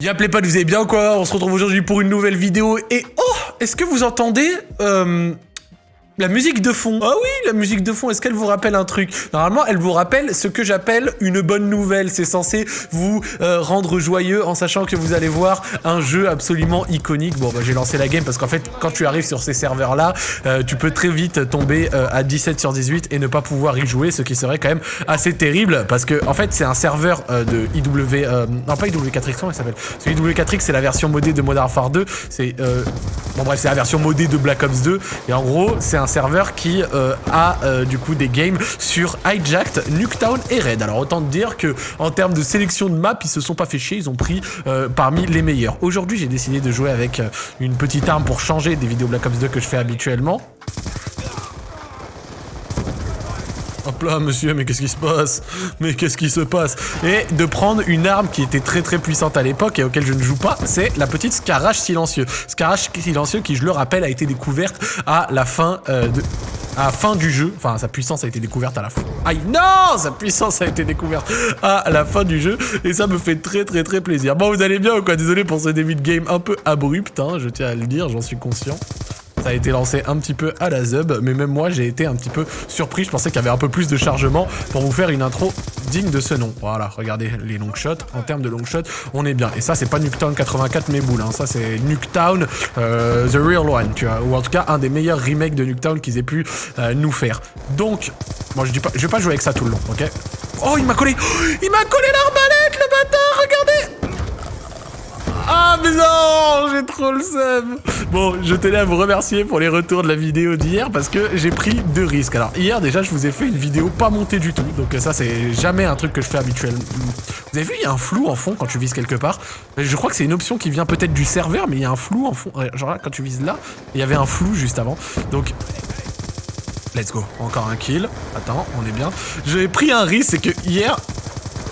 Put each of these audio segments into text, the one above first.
Y'a pas, vous allez bien quoi? On se retrouve aujourd'hui pour une nouvelle vidéo. Et oh Est-ce que vous entendez euh, la musique de fond. Ah oui, la musique de fond, est-ce qu'elle vous rappelle un truc? Normalement, elle vous rappelle ce que j'appelle une bonne nouvelle. C'est censé vous euh, rendre joyeux en sachant que vous allez voir un jeu absolument iconique. Bon, bah, j'ai lancé la game parce qu'en fait, quand tu arrives sur ces serveurs-là, euh, tu peux très vite tomber euh, à 17 sur 18 et ne pas pouvoir y jouer, ce qui serait quand même assez terrible parce que, en fait, c'est un serveur de IW... non, pas IW4X, comment il s'appelle? Ce IW4X, c'est la version modée de Modern Warfare 2. C'est... bon, bref, c'est la version modée de Black Ops 2. Et en gros, c'est un serveur qui euh, a euh, du coup des games sur Hijacked, Nuketown et Red. Alors autant dire que en termes de sélection de maps, ils se sont pas fait chier, ils ont pris euh, parmi les meilleurs. Aujourd'hui, j'ai décidé de jouer avec une petite arme pour changer des vidéos Black Ops 2 que je fais habituellement. Hop là, monsieur, mais qu'est-ce qui se passe? Mais qu'est-ce qui se passe? Et de prendre une arme qui était très très puissante à l'époque et auquel je ne joue pas, c'est la petite Scarage silencieux. Scarage silencieux qui, je le rappelle, a été découverte à la fin euh, de à fin du jeu. Enfin, sa puissance a été découverte à la fin. Aïe, non Sa puissance a été découverte à la fin du jeu. Et ça me fait très, très, très plaisir. Bon, vous allez bien ou quoi? Désolé pour ce début de game un peu abrupt, hein, je tiens à le dire, j'en suis conscient. A été lancé un petit peu à la zub, mais même moi j'ai été un petit peu surpris. Je pensais qu'il y avait un peu plus de chargement pour vous faire une intro digne de ce nom. Voilà, regardez les long shots. En termes de long shots, on est bien. Et ça, c'est pas Nuketown 84 mes boules. Hein. Ça, c'est Nuketown euh, The Real One, tu vois. Ou en tout cas, un des meilleurs remakes de Nuketown qu'ils aient pu euh, nous faire. Donc, moi je dis pas, je vais pas jouer avec ça tout le long, ok? Oh, il m'a collé Il m'a collé l'arbalète, le bâtard Regardez ah mais non J'ai trop le seum Bon, je tenais à vous remercier pour les retours de la vidéo d'hier parce que j'ai pris deux risques. Alors hier déjà je vous ai fait une vidéo pas montée du tout, donc ça c'est jamais un truc que je fais habituellement. Vous avez vu il y a un flou en fond quand tu vises quelque part Je crois que c'est une option qui vient peut-être du serveur mais il y a un flou en fond. Genre quand tu vises là, il y avait un flou juste avant. Donc Let's go, encore un kill. Attends, on est bien. J'ai pris un risque, c'est que hier,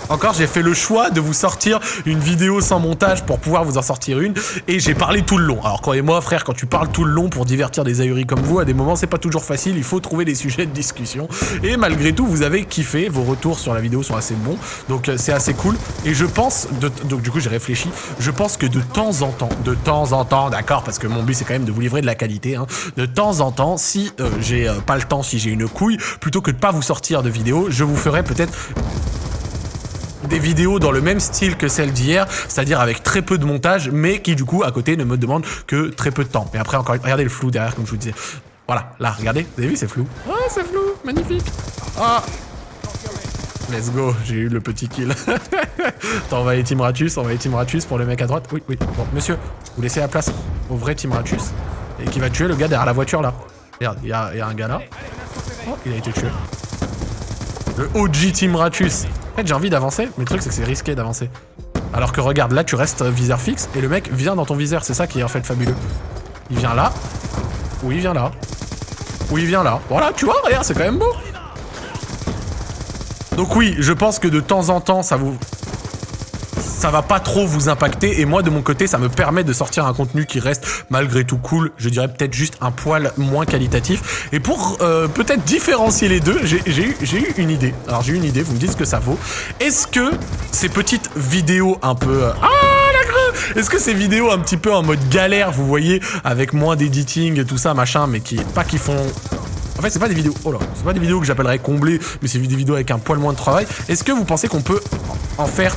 encore, j'ai fait le choix de vous sortir une vidéo sans montage pour pouvoir vous en sortir une. Et j'ai parlé tout le long. Alors, croyez-moi, frère, quand tu parles tout le long pour divertir des ahuris comme vous, à des moments, c'est pas toujours facile. Il faut trouver des sujets de discussion. Et malgré tout, vous avez kiffé. Vos retours sur la vidéo sont assez bons. Donc, euh, c'est assez cool. Et je pense... Donc, du coup, j'ai réfléchi. Je pense que de temps en temps, de temps en temps, d'accord, parce que mon but, c'est quand même de vous livrer de la qualité. Hein, de temps en temps, si euh, j'ai euh, pas le temps, si j'ai une couille, plutôt que de pas vous sortir de vidéo, je vous ferai peut-être des vidéos dans le même style que celle d'hier, c'est-à-dire avec très peu de montage, mais qui du coup à côté ne me demande que très peu de temps. Mais après encore, regardez le flou derrière comme je vous disais. Voilà, là, regardez, vous avez vu, c'est flou. Oh, c'est flou, magnifique. Ah, Let's go, j'ai eu le petit kill. Attends, on va aller Team Ratus, on va aller Team Ratus pour le mec à droite. Oui, oui. Bon, monsieur, vous laissez la place au vrai Team Ratus et qui va tuer le gars derrière la voiture là. Regarde, il y, y a, un gars là. Oh, il a été tué. Le OG Team Ratus. En fait, j'ai envie d'avancer, mais le truc, c'est que c'est risqué d'avancer. Alors que regarde, là, tu restes viseur fixe, et le mec vient dans ton viseur. C'est ça qui est en fait fabuleux. Il vient là. Ou il vient là. Ou il vient là. Voilà, tu vois, regarde, c'est quand même beau. Donc oui, je pense que de temps en temps, ça vous ça va pas trop vous impacter et moi de mon côté ça me permet de sortir un contenu qui reste malgré tout cool, je dirais peut-être juste un poil moins qualitatif et pour euh, peut-être différencier les deux, j'ai eu, une idée, alors j'ai eu une idée, vous me dites ce que ça vaut, est-ce que ces petites vidéos un peu... Euh, ah est-ce que ces vidéos un petit peu en mode galère, vous voyez, avec moins d'editing et tout ça, machin, mais qui pas qui font en fait, c'est pas des vidéos. Oh là, c'est pas des vidéos que j'appellerais comblées, mais c'est des vidéos avec un poil moins de travail. Est-ce que vous pensez qu'on peut en faire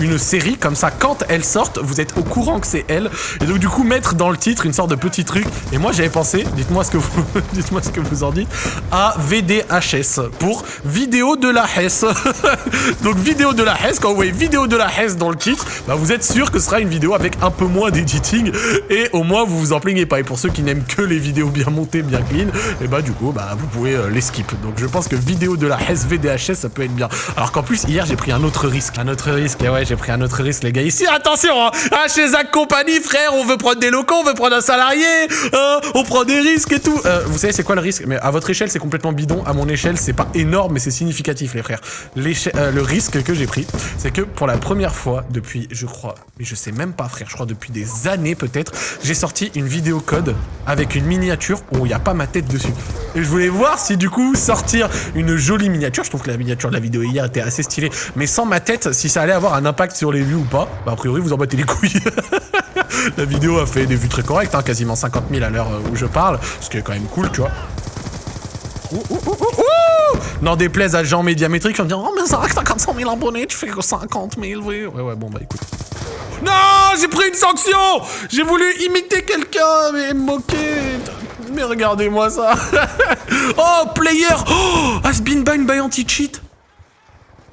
une série comme ça quand elles sortent vous êtes au courant que c'est elle et donc du coup mettre dans le titre une sorte de petit truc. Et moi j'avais pensé dites-moi ce que vous dites-moi ce que vous en dites à VDHS pour vidéo de la Hesse. Donc vidéo de la Hesse quand vous voyez vidéo de la Hesse dans le titre bah, vous êtes sûr que ce sera une vidéo avec un peu moins d'editing. Et au moins vous vous en plaignez pas. Et pour ceux qui n'aiment que les vidéos bien montées bien clean et bah du coup bah vous pouvez euh, les skip. Donc je pense que vidéo de la Hesse VDHS ça peut être bien. Alors qu'en plus hier j'ai pris un autre risque. Un autre risque et ouais j'ai pris un autre risque, les gars. Ici, attention, hein, ah, chez Zach Company, frère, on veut prendre des locaux, on veut prendre un salarié, hein, on prend des risques et tout. Euh, vous savez, c'est quoi le risque? Mais à votre échelle, c'est complètement bidon. À mon échelle, c'est pas énorme, mais c'est significatif, les frères. Euh, le risque que j'ai pris, c'est que pour la première fois depuis, je crois, mais je sais même pas, frère, je crois depuis des années peut-être, j'ai sorti une vidéo code avec une miniature où il n'y a pas ma tête dessus. Et je voulais voir si du coup sortir une jolie miniature, je trouve que la miniature de la vidéo hier était assez stylée, mais sans ma tête, si ça allait avoir un impact sur les vues ou pas, bah a priori vous en battez les couilles. la vidéo a fait des vues très correctes, hein, quasiment 50 000 à l'heure où je parle, ce qui est quand même cool, tu vois. Ouh, N'en déplaise à Jean Médiamétrique, on me dit Oh, mais ça t'as 400 000 abonnés, tu fais que 50 000, oui. Ouais, ouais, bon, bah écoute. Non, j'ai pris une sanction J'ai voulu imiter quelqu'un, mais me moquer. Mais regardez-moi ça Oh, player Oh, has been banned by anti-cheat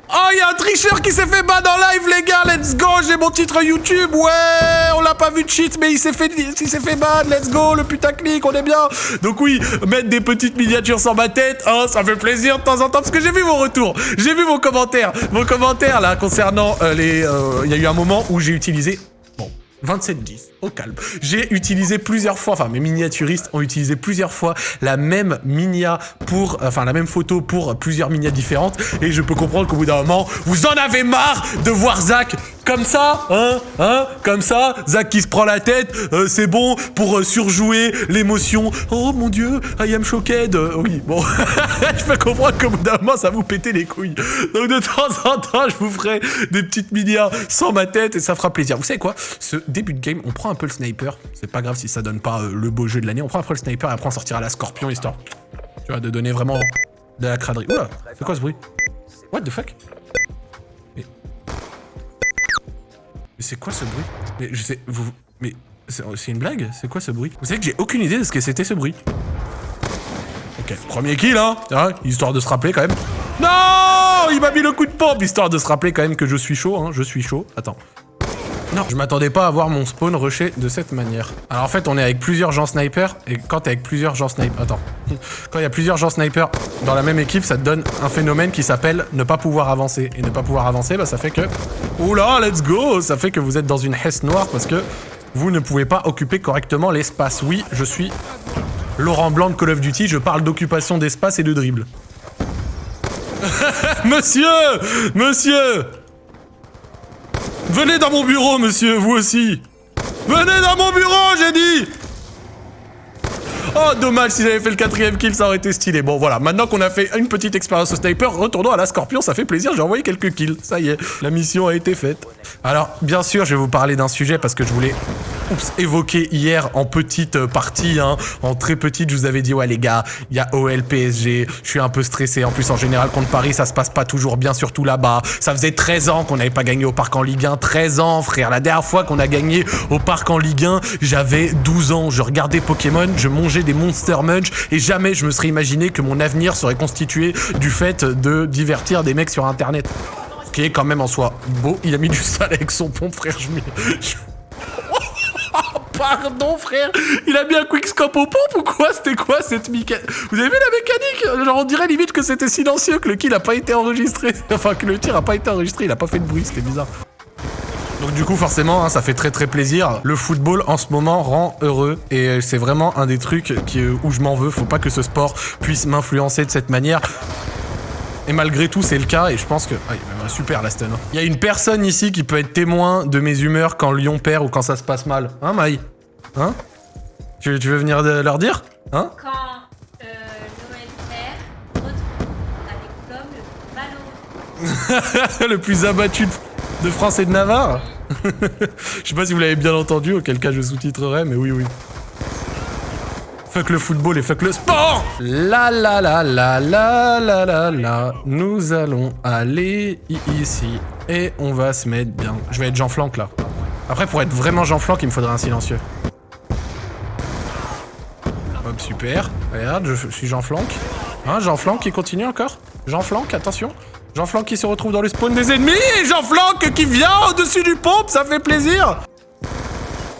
Oh, il y a un tricheur qui s'est fait ban en live, les gars, let's go, j'ai mon titre YouTube, ouais, on l'a pas vu de cheat, mais il s'est fait, il s'est fait ban, let's go, le putaclic, on est bien. Donc oui, mettre des petites miniatures sur ma tête, hein, ça fait plaisir de temps en temps, parce que j'ai vu vos retours, j'ai vu vos commentaires, vos commentaires, là, concernant euh, les... euh, Il y a eu un moment où j'ai utilisé... Bon, 27-10, au calme. J'ai utilisé plusieurs fois, enfin mes miniaturistes ont utilisé plusieurs fois la même minia pour, enfin la même photo pour plusieurs minias différentes et je peux comprendre qu'au bout d'un moment, vous en avez marre de voir Zach comme ça, hein, hein, comme ça, Zach qui se prend la tête, euh, c'est bon pour euh, surjouer l'émotion. Oh mon dieu, I am shocked. Euh, oui, bon, je peux comprendre qu'au bout d'un moment, ça vous pétait les couilles. Donc de temps en temps, je vous ferai des petites minias sans ma tête et ça fera plaisir. Vous savez quoi? Ce début de game, on prend un peu le sniper. C'est pas grave si ça donne pas euh, le beau jeu de l'année. On prend peu le sniper et après on sortira la scorpion histoire, tu vois, de donner vraiment de la craderie. Oula, c'est quoi ce bruit? What the fuck? Mais, mais c'est quoi ce bruit? Mais je sais, vous, mais c'est c'est une blague? C'est quoi ce bruit? Vous savez que j'ai aucune idée de ce que c'était ce bruit. Ok, premier kill, hein, hein, histoire de se rappeler quand même. Non Il m'a mis le coup de pompe, histoire de se rappeler quand même que je suis chaud, hein, je suis chaud. Attends. Je m'attendais pas à voir mon spawn rusher de cette manière. Alors en fait, on est avec plusieurs gens sniper, et quand t'es avec plusieurs gens sniper... Attends. Quand il y a plusieurs gens sniper dans la même équipe, ça te donne un phénomène qui s'appelle ne pas pouvoir avancer. Et ne pas pouvoir avancer, bah ça fait que... Oula, let's go Ça fait que vous êtes dans une hesse noire parce que vous ne pouvez pas occuper correctement l'espace. Oui, je suis Laurent Blanc de Call of Duty, je parle d'occupation d'espace et de dribble. monsieur Monsieur Venez dans mon bureau, monsieur, vous aussi. Venez dans mon bureau, j'ai dit Oh, dommage, si j'avais fait le quatrième kill, ça aurait été stylé. Bon, voilà, maintenant qu'on a fait une petite expérience au sniper, retournons à la scorpion, ça fait plaisir, j'ai envoyé quelques kills. Ça y est, la mission a été faite. Alors, bien sûr, je vais vous parler d'un sujet parce que je voulais oups, évoqué hier en petite euh, partie, hein, en très petite, je vous avais dit, ouais les gars, il y a OL PSG, je suis un peu stressé, en plus en général contre Paris, ça se passe pas toujours bien, surtout là-bas. Ça faisait 13 ans qu'on n'avait pas gagné au Parc en Ligue 1, 13 ans frère, la dernière fois qu'on a gagné au Parc en Ligue 1, j'avais 12 ans, je regardais Pokémon, je mangeais des Monster Munch, et jamais je me serais imaginé que mon avenir serait constitué du fait de divertir des mecs sur Internet. Ce qui est quand même en soi beau, il a mis du sale avec son pompe frère, je Pardon frère, il a mis un quickscope au pompe ou quoi? C'était quoi cette mécanique Vous avez vu la mécanique? Genre on dirait limite que c'était silencieux, que le kill a pas été enregistré. Enfin que le tir a pas été enregistré, il a pas fait de bruit, c'était bizarre. Donc du coup forcément hein, ça fait très très plaisir. Le football en ce moment rend heureux et euh, c'est vraiment un des trucs qui, euh, où je m'en veux. Faut pas que ce sport puisse m'influencer de cette manière. Et malgré tout, c'est le cas, et je pense que... Ah, il y a un super, la stun. hein. Il y a une personne ici qui peut être témoin de mes humeurs quand Lyon perd ou quand ça se passe mal. Hein, Maï? Hein? Tu, tu veux venir de- leur dire? Hein? Quand euh, Noël perd, retrouve diplôme le. Le plus abattu de- de France et de Navarre Je sais pas si vous l'avez bien entendu, auquel cas je sous-titrerai, mais oui, oui. Fuck le football et fuck le sport La la la la la la la la Nous allons aller ici et on va se mettre bien. Je vais être Jean Flanc là. Après pour être vraiment Jean Flanc, il me faudrait un silencieux. Hop, super. Regarde, je suis Jean Flanc. Hein, Jean Flanc qui continue encore? Jean Flanc, attention. Jean Flanc qui se retrouve dans le spawn des ennemis et Jean Flanc qui vient au-dessus du pompe, ça fait plaisir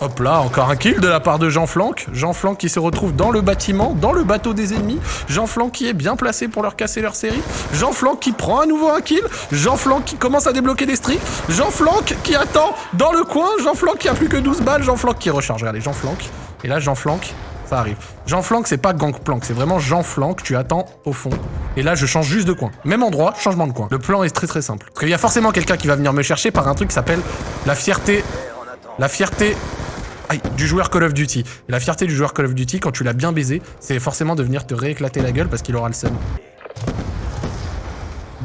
Hop là, encore un kill de la part de Jean Flanc. Jean Flanc qui se retrouve dans le bâtiment, dans le bateau des ennemis. Jean Flanc qui est bien placé pour leur casser leur série. Jean Flanc qui prend à nouveau un kill. Jean Flanc qui commence à débloquer des streaks. Jean Flanc qui attend dans le coin. Jean Flanc qui a plus que 12 balles. Jean Flanc qui recharge. Regardez, Jean Flanc. Et là, Jean Flanc, ça arrive. Jean Flanc, c'est pas Gangplank, c'est vraiment Jean Flanc. Tu attends au fond. Et là, je change juste de coin. Même endroit, changement de coin. Le plan est très très simple. Parce qu'il y a forcément quelqu'un qui va venir me chercher par un truc qui s'appelle la fierté. La fierté Aïe, du joueur Call of Duty. Et la fierté du joueur Call of Duty, quand tu l'as bien baisé, c'est forcément de venir te rééclater la gueule parce qu'il aura le seum.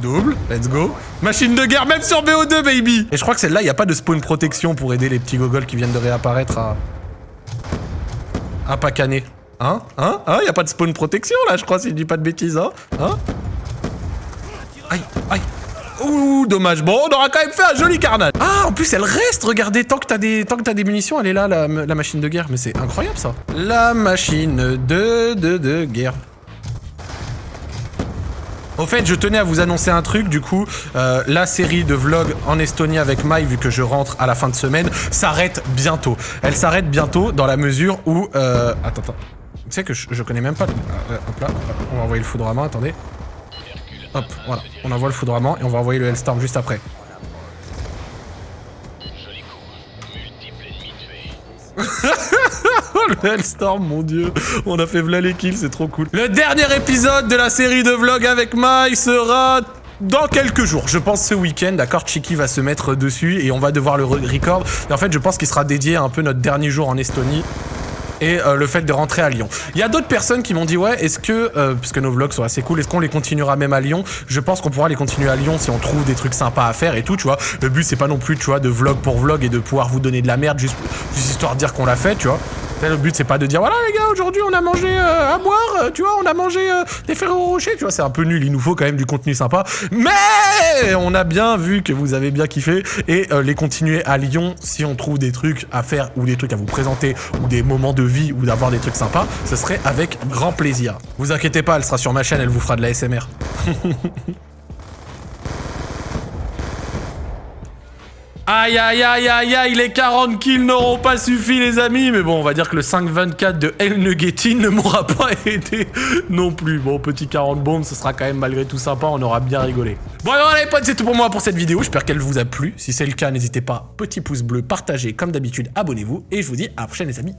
Double, let's go. Machine de guerre, même sur BO2, baby Et je crois que celle-là, il n'y a pas de spawn protection pour aider les petits gogoles qui viennent de réapparaître à... pas canner. Hein? Hein? Hein? Il a pas de spawn protection, là, je crois, si je dis pas de bêtises, hein? Hein? Aïe, aïe Ouh, dommage. Bon, on aura quand même fait un joli carnage. Ah, en plus, elle reste, regardez, tant que t'as des, tant que as des munitions, elle est là, la, la machine de guerre. Mais c'est incroyable, ça. La machine de, de, de guerre. Au fait, je tenais à vous annoncer un truc, du coup, euh, la série de vlogs en Estonie avec Mai, vu que je rentre à la fin de semaine, s'arrête bientôt. Elle s'arrête bientôt dans la mesure où... Euh, attends, attends. Tu sais que je, connais même pas... Euh, hop là, on va envoyer le foudroiement, attendez. Hop, voilà. On envoie le foudroiement et on va envoyer le Hellstorm juste après. Hellstorm, mon dieu. On a fait v'là les kills, c'est trop cool. Le dernier épisode de la série de vlogs avec Mai sera dans quelques jours. Je pense ce week-end, d'accord, Chiki va se mettre dessus et on va devoir le record. En fait, je pense qu'il sera dédié à un peu notre dernier jour en Estonie et euh, le fait de rentrer à Lyon. Il y a d'autres personnes qui m'ont dit ouais, est-ce que euh, puisque nos vlogs sont assez cool, est-ce qu'on les continuera même à Lyon? Je pense qu'on pourra les continuer à Lyon si on trouve des trucs sympas à faire et tout, tu vois. Le but c'est pas non plus, tu vois, de vlog pour vlog et de pouvoir vous donner de la merde juste, juste histoire de dire qu'on l'a fait, tu vois. Le but, c'est pas de dire, voilà les gars, aujourd'hui on a mangé euh, à boire, tu vois, on a mangé des Ferrero Rocher, tu vois, c'est un peu nul, il nous faut quand même du contenu sympa. Mais on a bien vu que vous avez bien kiffé et les continuer à Lyon si on trouve des trucs à faire ou des trucs à vous présenter ou des moments de ou d'avoir des trucs sympas, ce serait avec grand plaisir. Vous inquiétez pas, elle sera sur ma chaîne, elle vous fera de la SMR. Aïe aïe aïe aïe aïe, les 40 kills n'auront pas suffi les amis Mais bon, on va dire que le 5-24 de El Nuggetin ne m'aura pas aidé non plus. Bon, petit 40 bombes, ce sera quand même malgré tout sympa, on aura bien rigolé. Bon alors les potes, c'est tout pour moi pour cette vidéo, j'espère qu'elle vous a plu. Si c'est le cas, n'hésitez pas, petit pouce bleu, partagez comme d'habitude, abonnez-vous. Et je vous dis à la prochaine les amis.